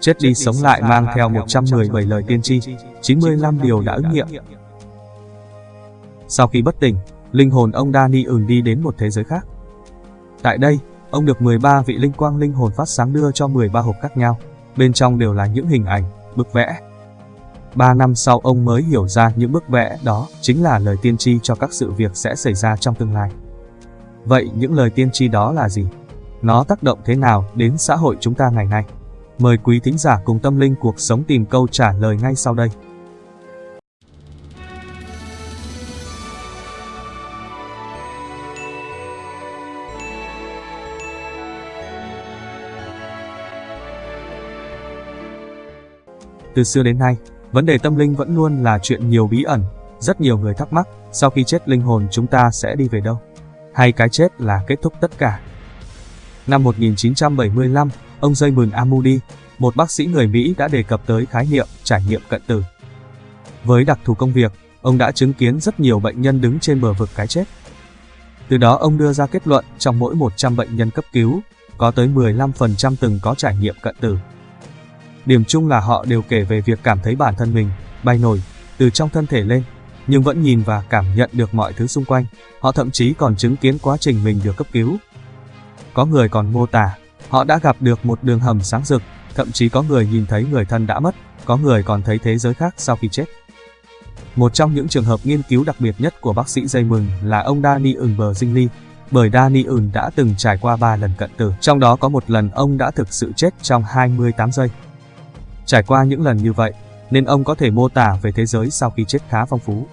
Chết đi sống lại mang theo 117 lời tiên tri, 95 điều đã ứng nghiệm. Sau khi bất tỉnh, linh hồn ông Dani ừng đi đến một thế giới khác. Tại đây, ông được 13 vị linh quang linh hồn phát sáng đưa cho 13 hộp khác nhau, bên trong đều là những hình ảnh, bức vẽ. Ba năm sau ông mới hiểu ra những bức vẽ đó chính là lời tiên tri cho các sự việc sẽ xảy ra trong tương lai. Vậy những lời tiên tri đó là gì? Nó tác động thế nào đến xã hội chúng ta ngày nay? Mời quý thính giả cùng tâm linh cuộc sống tìm câu trả lời ngay sau đây. Từ xưa đến nay, vấn đề tâm linh vẫn luôn là chuyện nhiều bí ẩn. Rất nhiều người thắc mắc, sau khi chết linh hồn chúng ta sẽ đi về đâu? Hay cái chết là kết thúc tất cả? Năm 1975, ông Raymond Amudi, một bác sĩ người Mỹ đã đề cập tới khái niệm trải nghiệm cận tử. Với đặc thù công việc, ông đã chứng kiến rất nhiều bệnh nhân đứng trên bờ vực cái chết. Từ đó ông đưa ra kết luận trong mỗi 100 bệnh nhân cấp cứu, có tới 15% từng có trải nghiệm cận tử. Điểm chung là họ đều kể về việc cảm thấy bản thân mình bay nổi từ trong thân thể lên, nhưng vẫn nhìn và cảm nhận được mọi thứ xung quanh. Họ thậm chí còn chứng kiến quá trình mình được cấp cứu. Có người còn mô tả, họ đã gặp được một đường hầm sáng rực, thậm chí có người nhìn thấy người thân đã mất, có người còn thấy thế giới khác sau khi chết. Một trong những trường hợp nghiên cứu đặc biệt nhất của bác sĩ dây mừng là ông Danny Bờ Zingley, bởi Danny Un đã từng trải qua 3 lần cận tử, trong đó có một lần ông đã thực sự chết trong 28 giây. Trải qua những lần như vậy, nên ông có thể mô tả về thế giới sau khi chết khá phong phú.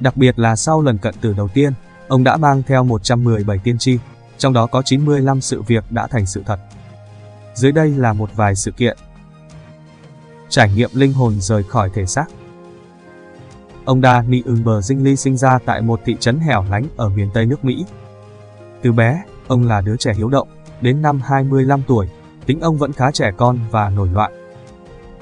Đặc biệt là sau lần cận tử đầu tiên, ông đã mang theo 117 tiên tri, trong đó có 95 sự việc đã thành sự thật. Dưới đây là một vài sự kiện. Trải nghiệm linh hồn rời khỏi thể xác. Ông Danny Umber Zingley sinh ra tại một thị trấn hẻo lánh ở miền Tây nước Mỹ. Từ bé, ông là đứa trẻ hiếu động, đến năm 25 tuổi, tính ông vẫn khá trẻ con và nổi loạn.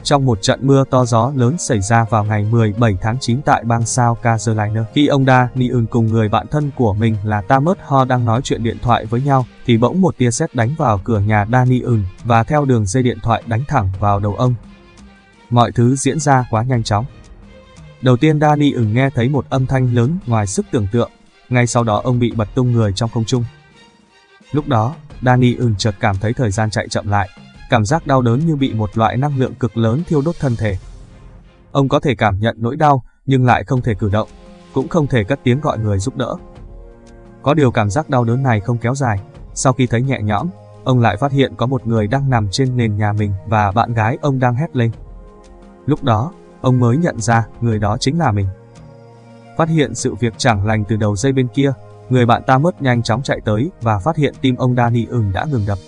Trong một trận mưa to gió lớn xảy ra vào ngày 17 tháng 9 tại bang South Carolina, khi ông Daniel cùng người bạn thân của mình là Thomas Ho đang nói chuyện điện thoại với nhau, thì bỗng một tia sét đánh vào cửa nhà Daniel và theo đường dây điện thoại đánh thẳng vào đầu ông. Mọi thứ diễn ra quá nhanh chóng. Đầu tiên Daniel nghe thấy một âm thanh lớn ngoài sức tưởng tượng, ngay sau đó ông bị bật tung người trong không trung. Lúc đó, Daniel chợt cảm thấy thời gian chạy chậm lại, cảm giác đau đớn như bị một loại năng lượng cực lớn thiêu đốt thân thể. Ông có thể cảm nhận nỗi đau, nhưng lại không thể cử động, cũng không thể cất tiếng gọi người giúp đỡ. Có điều cảm giác đau đớn này không kéo dài, sau khi thấy nhẹ nhõm, ông lại phát hiện có một người đang nằm trên nền nhà mình và bạn gái ông đang hét lên. Lúc đó, ông mới nhận ra người đó chính là mình. Phát hiện sự việc chẳng lành từ đầu dây bên kia, người bạn ta mất nhanh chóng chạy tới và phát hiện tim ông Danny ừng đã ngừng đập.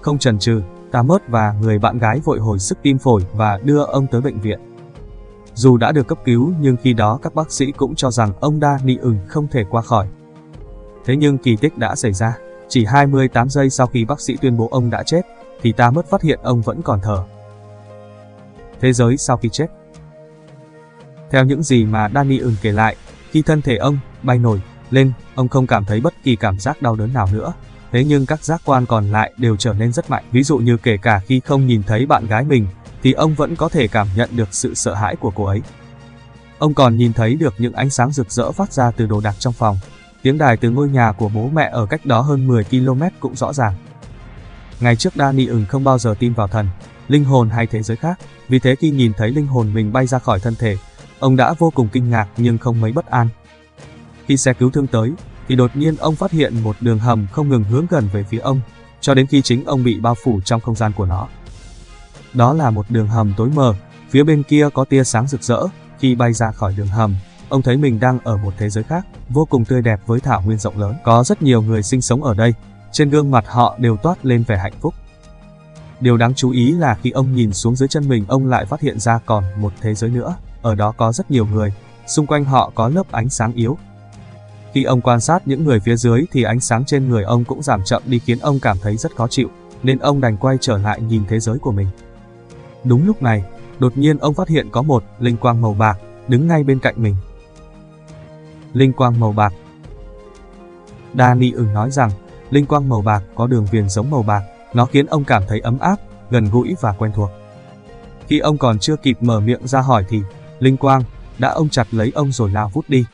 Không chần chừ, Tamert và người bạn gái vội hồi sức tim phổi và đưa ông tới bệnh viện. Dù đã được cấp cứu nhưng khi đó các bác sĩ cũng cho rằng ông đa nị ừng không thể qua khỏi. Thế nhưng kỳ tích đã xảy ra, chỉ 28 giây sau khi bác sĩ tuyên bố ông đã chết, thì ta mất phát hiện ông vẫn còn thở. Thế giới sau khi chết Theo những gì mà Danny ừng kể lại, khi thân thể ông bay nổi lên, ông không cảm thấy bất kỳ cảm giác đau đớn nào nữa, thế nhưng các giác quan còn lại đều trở nên rất mạnh. Ví dụ như kể cả khi không nhìn thấy bạn gái mình, thì ông vẫn có thể cảm nhận được sự sợ hãi của cô ấy. Ông còn nhìn thấy được những ánh sáng rực rỡ phát ra từ đồ đạc trong phòng. Tiếng đài từ ngôi nhà của bố mẹ ở cách đó hơn 10 km cũng rõ ràng. Ngày trước Danny ừng không bao giờ tin vào thần, linh hồn hay thế giới khác, vì thế khi nhìn thấy linh hồn mình bay ra khỏi thân thể, ông đã vô cùng kinh ngạc nhưng không mấy bất an. Khi xe cứu thương tới, thì đột nhiên ông phát hiện một đường hầm không ngừng hướng gần về phía ông, cho đến khi chính ông bị bao phủ trong không gian của nó. Đó là một đường hầm tối mờ, phía bên kia có tia sáng rực rỡ, khi bay ra khỏi đường hầm, ông thấy mình đang ở một thế giới khác, vô cùng tươi đẹp với thảo nguyên rộng lớn. Có rất nhiều người sinh sống ở đây, trên gương mặt họ đều toát lên vẻ hạnh phúc. Điều đáng chú ý là khi ông nhìn xuống dưới chân mình ông lại phát hiện ra còn một thế giới nữa, ở đó có rất nhiều người, xung quanh họ có lớp ánh sáng yếu, khi ông quan sát những người phía dưới thì ánh sáng trên người ông cũng giảm chậm đi khiến ông cảm thấy rất khó chịu, nên ông đành quay trở lại nhìn thế giới của mình. Đúng lúc này, đột nhiên ông phát hiện có một linh quang màu bạc đứng ngay bên cạnh mình. Linh quang màu bạc Dani ưng nói rằng, linh quang màu bạc có đường viền giống màu bạc, nó khiến ông cảm thấy ấm áp, gần gũi và quen thuộc. Khi ông còn chưa kịp mở miệng ra hỏi thì, Linh Quang đã ông chặt lấy ông rồi lao vút đi.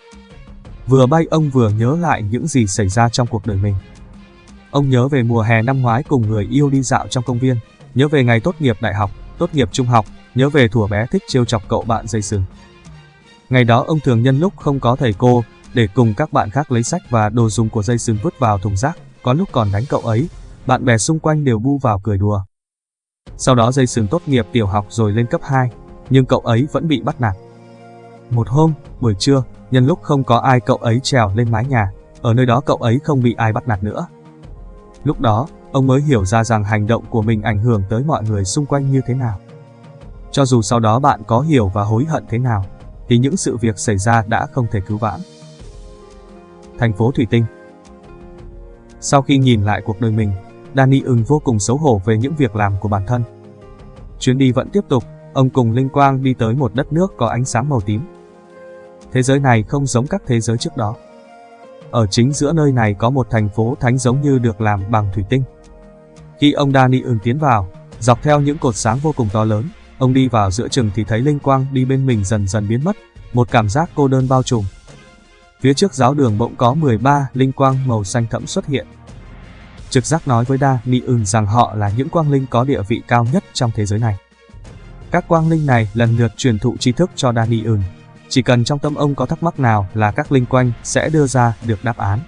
Vừa bay ông vừa nhớ lại những gì xảy ra trong cuộc đời mình. Ông nhớ về mùa hè năm ngoái cùng người yêu đi dạo trong công viên, nhớ về ngày tốt nghiệp đại học, tốt nghiệp trung học, nhớ về thủa bé thích trêu chọc cậu bạn dây sừng. Ngày đó ông thường nhân lúc không có thầy cô, để cùng các bạn khác lấy sách và đồ dùng của dây sừng vứt vào thùng rác, có lúc còn đánh cậu ấy, bạn bè xung quanh đều bu vào cười đùa. Sau đó dây sừng tốt nghiệp tiểu học rồi lên cấp 2, nhưng cậu ấy vẫn bị bắt nạt. Một hôm, buổi trưa, nhân lúc không có ai cậu ấy trèo lên mái nhà, ở nơi đó cậu ấy không bị ai bắt nạt nữa. Lúc đó, ông mới hiểu ra rằng hành động của mình ảnh hưởng tới mọi người xung quanh như thế nào. Cho dù sau đó bạn có hiểu và hối hận thế nào, thì những sự việc xảy ra đã không thể cứu vãn. Thành phố Thủy Tinh Sau khi nhìn lại cuộc đời mình, Danny ưng vô cùng xấu hổ về những việc làm của bản thân. Chuyến đi vẫn tiếp tục, ông cùng Linh Quang đi tới một đất nước có ánh sáng màu tím. Thế giới này không giống các thế giới trước đó. Ở chính giữa nơi này có một thành phố thánh giống như được làm bằng thủy tinh. Khi ông Dani ưng tiến vào, dọc theo những cột sáng vô cùng to lớn, ông đi vào giữa chừng thì thấy Linh Quang đi bên mình dần dần biến mất, một cảm giác cô đơn bao trùm. Phía trước giáo đường bỗng có 13 linh quang màu xanh thẫm xuất hiện. Trực giác nói với Da Ni ưng rằng họ là những quang linh có địa vị cao nhất trong thế giới này. Các quang linh này lần lượt truyền thụ tri thức cho Da Ni ưng. Chỉ cần trong tâm ông có thắc mắc nào là các linh quanh sẽ đưa ra được đáp án.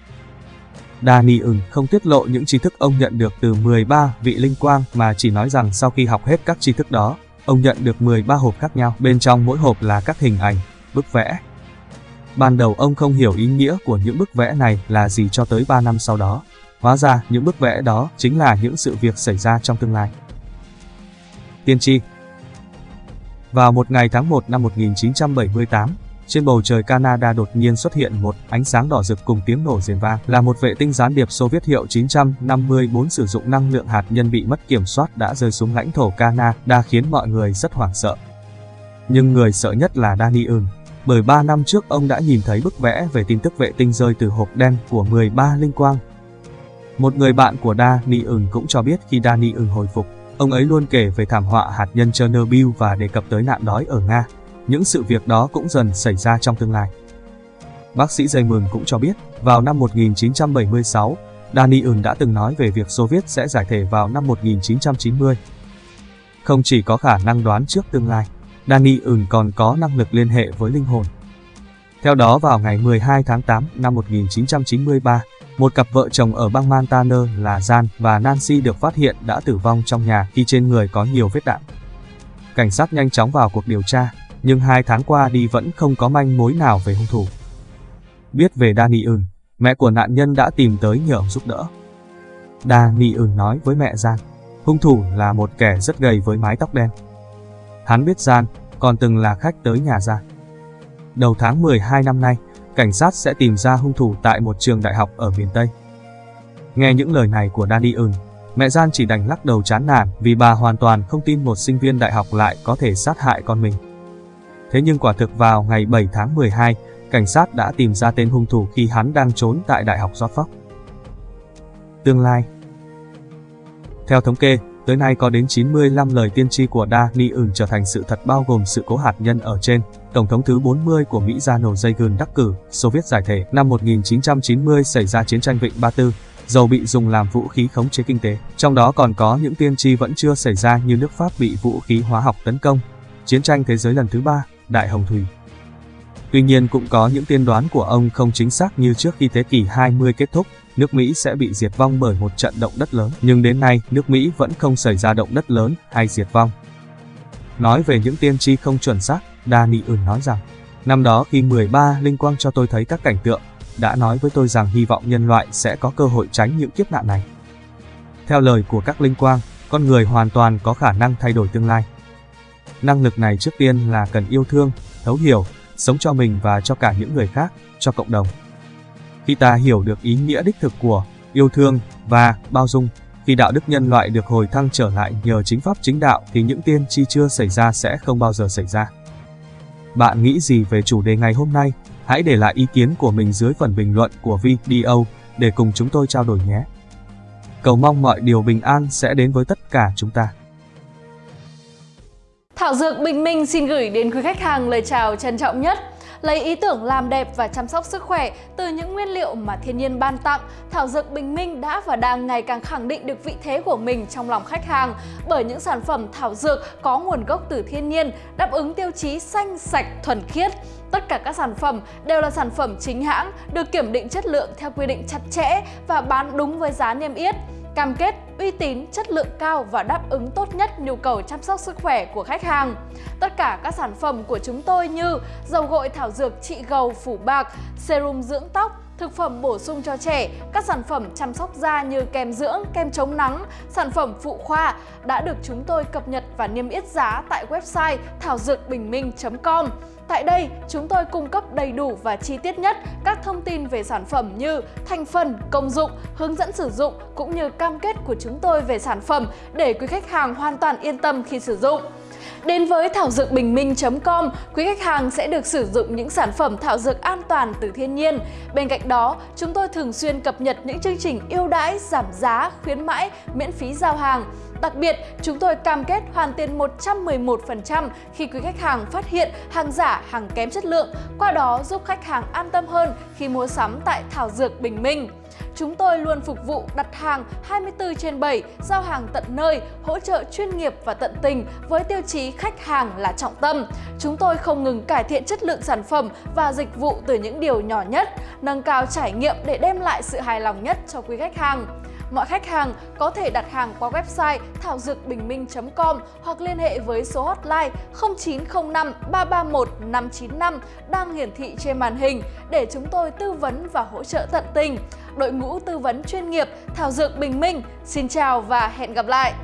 Dani ừng không tiết lộ những tri thức ông nhận được từ 13 vị linh quang mà chỉ nói rằng sau khi học hết các tri thức đó, ông nhận được 13 hộp khác nhau. Bên trong mỗi hộp là các hình ảnh, bức vẽ. Ban đầu ông không hiểu ý nghĩa của những bức vẽ này là gì cho tới 3 năm sau đó. Hóa ra những bức vẽ đó chính là những sự việc xảy ra trong tương lai. Tiên tri vào một ngày tháng 1 năm 1978, trên bầu trời Canada đột nhiên xuất hiện một ánh sáng đỏ rực cùng tiếng nổ rền vang là một vệ tinh gián điệp Xô Viết hiệu 954 sử dụng năng lượng hạt nhân bị mất kiểm soát đã rơi xuống lãnh thổ Canada khiến mọi người rất hoảng sợ. Nhưng người sợ nhất là Daniel, bởi 3 năm trước ông đã nhìn thấy bức vẽ về tin tức vệ tinh rơi từ hộp đen của 13 linh quang. Một người bạn của Daniel cũng cho biết khi Daniel hồi phục, ông ấy luôn kể về thảm họa hạt nhân Chernobyl và đề cập tới nạn đói ở Nga. Những sự việc đó cũng dần xảy ra trong tương lai. Bác sĩ Raymond cũng cho biết, vào năm 1976, Daniel đã từng nói về việc Xô Viết sẽ giải thể vào năm 1990. Không chỉ có khả năng đoán trước tương lai, Danny còn có năng lực liên hệ với linh hồn. Theo đó vào ngày 12 tháng 8 năm 1993, một cặp vợ chồng ở bang Montana là Jan và Nancy được phát hiện đã tử vong trong nhà khi trên người có nhiều vết đạn. Cảnh sát nhanh chóng vào cuộc điều tra, nhưng hai tháng qua đi vẫn không có manh mối nào về hung thủ. Biết về Danny Eun, mẹ của nạn nhân đã tìm tới nhờ giúp đỡ. Danny Eun nói với mẹ Jan, hung thủ là một kẻ rất gầy với mái tóc đen. Hắn biết Jan, còn từng là khách tới nhà Jan. Đầu tháng 12 năm nay, cảnh sát sẽ tìm ra hung thủ tại một trường đại học ở miền Tây. Nghe những lời này của Daniel, mẹ Gian chỉ đành lắc đầu chán nản vì bà hoàn toàn không tin một sinh viên đại học lại có thể sát hại con mình. Thế nhưng quả thực vào ngày 7 tháng 12, cảnh sát đã tìm ra tên hung thủ khi hắn đang trốn tại Đại học Norfolk. Tương lai Theo thống kê, Tới nay có đến 95 lời tiên tri của Da Ni trở thành sự thật bao gồm sự cố hạt nhân ở trên. Tổng thống thứ 40 của Mỹ Ronald Reagan đắc cử, Xô Viết giải thể. Năm 1990 xảy ra chiến tranh Vịnh Ba Tư, dầu bị dùng làm vũ khí khống chế kinh tế. Trong đó còn có những tiên tri vẫn chưa xảy ra như nước Pháp bị vũ khí hóa học tấn công, chiến tranh thế giới lần thứ ba, Đại Hồng Thủy. Tuy nhiên cũng có những tiên đoán của ông không chính xác như trước khi thế kỷ 20 kết thúc, nước Mỹ sẽ bị diệt vong bởi một trận động đất lớn. Nhưng đến nay, nước Mỹ vẫn không xảy ra động đất lớn hay diệt vong. Nói về những tiên tri không chuẩn xác, Daniel nói rằng, năm đó khi 13 linh quang cho tôi thấy các cảnh tượng, đã nói với tôi rằng hy vọng nhân loại sẽ có cơ hội tránh những kiếp nạn này. Theo lời của các linh quang, con người hoàn toàn có khả năng thay đổi tương lai. Năng lực này trước tiên là cần yêu thương, thấu hiểu, sống cho mình và cho cả những người khác, cho cộng đồng. Khi ta hiểu được ý nghĩa đích thực của yêu thương và bao dung, khi đạo đức nhân loại được hồi thăng trở lại nhờ chính pháp chính đạo thì những tiên tri chưa xảy ra sẽ không bao giờ xảy ra. Bạn nghĩ gì về chủ đề ngày hôm nay? Hãy để lại ý kiến của mình dưới phần bình luận của video để cùng chúng tôi trao đổi nhé. Cầu mong mọi điều bình an sẽ đến với tất cả chúng ta. Thảo Dược Bình Minh xin gửi đến quý khách hàng lời chào trân trọng nhất. Lấy ý tưởng làm đẹp và chăm sóc sức khỏe từ những nguyên liệu mà thiên nhiên ban tặng, Thảo Dược Bình Minh đã và đang ngày càng khẳng định được vị thế của mình trong lòng khách hàng bởi những sản phẩm thảo dược có nguồn gốc từ thiên nhiên, đáp ứng tiêu chí xanh, sạch, thuần khiết. Tất cả các sản phẩm đều là sản phẩm chính hãng, được kiểm định chất lượng theo quy định chặt chẽ và bán đúng với giá niêm yết cam kết uy tín, chất lượng cao và đáp ứng tốt nhất nhu cầu chăm sóc sức khỏe của khách hàng. Tất cả các sản phẩm của chúng tôi như dầu gội thảo dược trị gầu phủ bạc, serum dưỡng tóc, thực phẩm bổ sung cho trẻ, các sản phẩm chăm sóc da như kem dưỡng, kem chống nắng, sản phẩm phụ khoa đã được chúng tôi cập nhật và niêm yết giá tại website thảo dược bình minh.com. Tại đây, chúng tôi cung cấp đầy đủ và chi tiết nhất các thông tin về sản phẩm như thành phần, công dụng, hướng dẫn sử dụng cũng như cam kết của chúng tôi về sản phẩm để quý khách hàng hoàn toàn yên tâm khi sử dụng. Đến với thảo dược bình minh.com, quý khách hàng sẽ được sử dụng những sản phẩm thảo dược an toàn từ thiên nhiên. Bên cạnh đó, chúng tôi thường xuyên cập nhật những chương trình ưu đãi, giảm giá, khuyến mãi, miễn phí giao hàng. Đặc biệt, chúng tôi cam kết hoàn tiền 111% khi quý khách hàng phát hiện hàng giả, hàng kém chất lượng, qua đó giúp khách hàng an tâm hơn khi mua sắm tại Thảo Dược Bình Minh. Chúng tôi luôn phục vụ đặt hàng 24 trên 7, giao hàng tận nơi, hỗ trợ chuyên nghiệp và tận tình với tiêu chí khách hàng là trọng tâm. Chúng tôi không ngừng cải thiện chất lượng sản phẩm và dịch vụ từ những điều nhỏ nhất, nâng cao trải nghiệm để đem lại sự hài lòng nhất cho quý khách hàng. Mọi khách hàng có thể đặt hàng qua website thảo dược bình minh.com hoặc liên hệ với số hotline 0905 331 595 đang hiển thị trên màn hình để chúng tôi tư vấn và hỗ trợ tận tình. Đội ngũ tư vấn chuyên nghiệp Thảo Dược Bình Minh, xin chào và hẹn gặp lại!